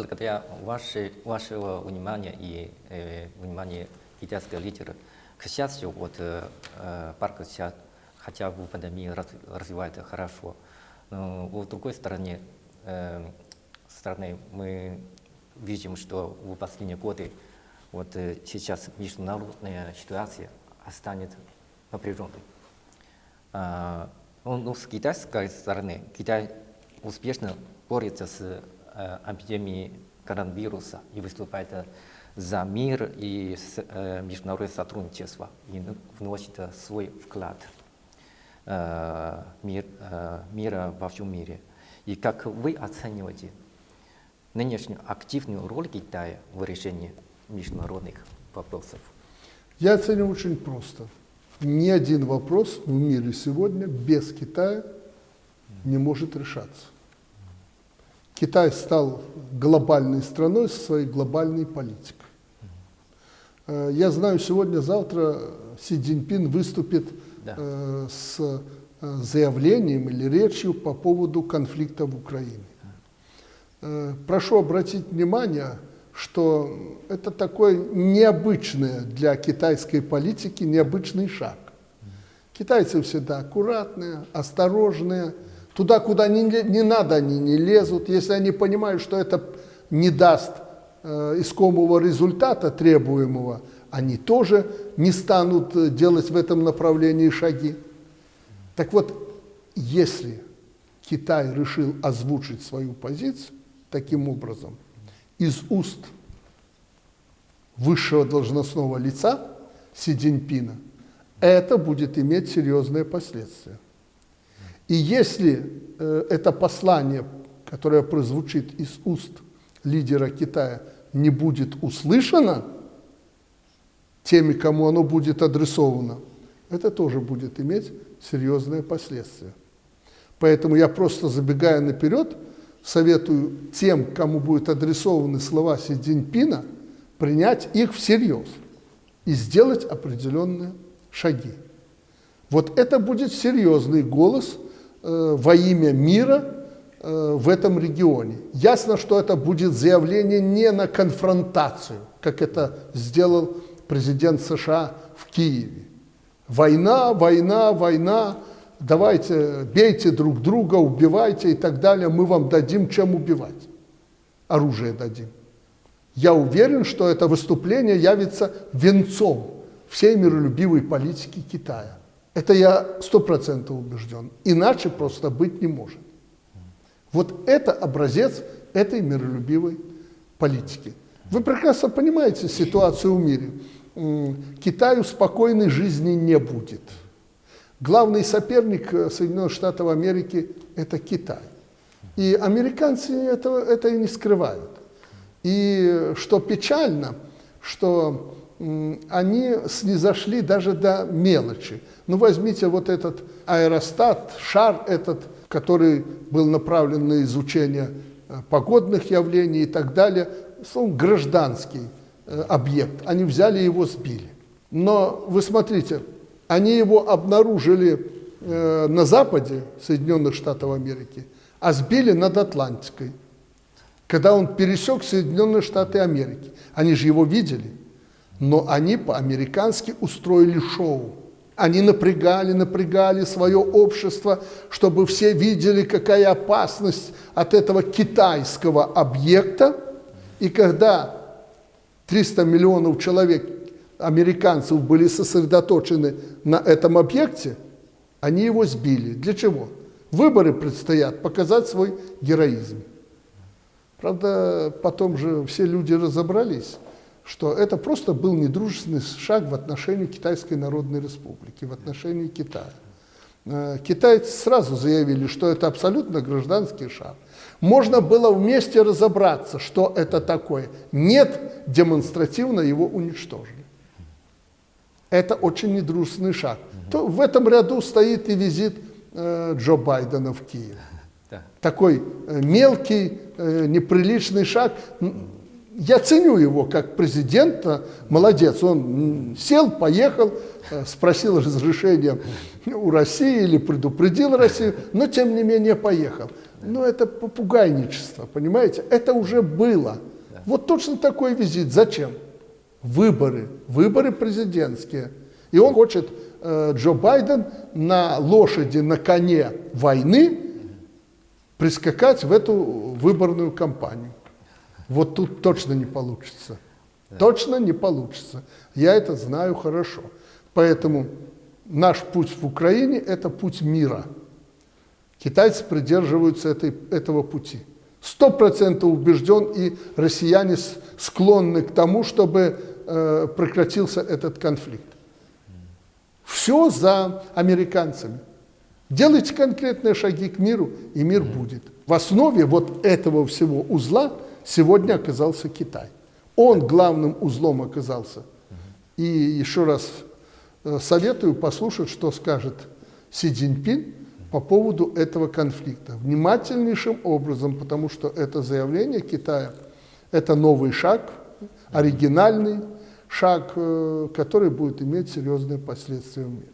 благодаря вашей, вашего внимания и э, внимания китайского лидера, к счастью, вот э, э, парк сейчас хотя бы в пандемии раз, развивается хорошо. Но с другой стороны, э, стороны мы видим, что в последние годы вот э, сейчас международная ситуация останется напряженной. А, ну, ну, с китайской стороны, Китай успешно борется с э, эпидемией коронавируса и выступает за мир и э, международное сотрудничество и вносит свой вклад э, мир, э, мира во всем мире. И как вы оцениваете нынешнюю активную роль Китая в решении международных вопросов? Я оцениваю очень просто. Ни один вопрос в мире сегодня без Китая не может решаться. Китай стал глобальной страной со своей глобальной политикой. Э, я знаю, сегодня-завтра Си Цзиньпин выступит да. Э, с э, заявлением или речью по поводу конфликта в Украине. Прошу обратить внимание, что это такой необычный для китайской политики необычный шаг. Китайцы всегда аккуратные, осторожные, туда, куда не, не надо, они не лезут. Если они понимают, что это не даст э, искомого результата требуемого, они тоже не станут делать в этом направлении шаги. Так вот, если Китай решил озвучить свою позицию таким образом – из уст высшего должностного лица Си Цзиньпина, это будет иметь серьезные последствия. И если э, это послание, которое прозвучит из уст лидера Китая, не будет услышано теми, кому оно будет адресовано, это тоже будет иметь серьезные последствия. Поэтому я просто забегая наперед, советую тем, кому будут адресованы слова Си Цзиньпина, принять их всерьез и сделать определенные шаги. Вот это будет серьезный голос во имя мира э, в этом регионе. Ясно, что это будет заявление не на конфронтацию, как это сделал президент США в Киеве. Война, война, война, давайте, бейте друг друга, убивайте и так далее, мы вам дадим, чем убивать. Оружие дадим. Я уверен, что это выступление явится венцом всей миролюбивой политики Китая. Это я сто процентов убежден. Иначе просто быть не может. Вот это образец этой миролюбивой политики. Вы прекрасно понимаете ситуацию в мире. Китаю спокойной жизни не будет. Главный соперник э, Соединенных Штатов Америки – это Китай. И американцы этого, это и не скрывают. И что печально, что они снизошли даже до мелочи. Ну, возьмите вот этот аэростат, шар этот, который был направлен на изучение э, погодных явлений и так далее, он гражданский э, объект. Они взяли его, сбили. Но вы смотрите, они его обнаружили э, на западе Соединенных Штатов Америки, а сбили над Атлантикой, когда он пересек Соединенные Штаты Америки. Они же его видели, но они по-американски устроили шоу. Они напрягали, напрягали свое общество, чтобы все видели, какая опасность от этого китайского объекта. И когда 300 миллионов человек американцев были сосредоточены на этом объекте, они его сбили. Для чего? Выборы предстоят, показать свой героизм. Правда, потом же все люди разобрались, что это просто был недружественный шаг в отношении Китайской Народной Республики, в отношении Китая. Э, китайцы сразу заявили, что это абсолютно гражданский шаг. Можно было вместе разобраться, что это такое. Нет, демонстративно его уничтожили. Это очень недружественный шаг. То в этом ряду стоит и визит э, Джо Байдена в Киев. Да. Такой э, мелкий, э, неприличный шаг. Я ценю его как президента, молодец. Он сел, поехал, э, спросил разрешения у России или предупредил Россию, но тем не менее поехал. Но это попугайничество, понимаете? Это уже было. Вот точно такой визит. Зачем? Выборы. Выборы президентские. И он хочет, э, Джо Байден, на лошади, на коне войны прискакать в эту выборную кампанию. Вот тут точно не получится. Точно не получится. Я это знаю хорошо. Поэтому наш путь в Украине – это путь мира. Китайцы придерживаются этой, этого пути. Сто процентов убежден, и россияне склонны к тому, чтобы э, прекратился этот конфликт. Все за американцами. Делайте конкретные шаги к миру, и мир будет. В основе вот этого всего узла – сегодня оказался Китай. Он главным узлом оказался. И еще раз э, советую послушать, что скажет Си Цзиньпин по поводу этого конфликта. Внимательнейшим образом, потому что это заявление Китая, это новый шаг, оригинальный шаг, э, который будет иметь серьезные последствия в мире.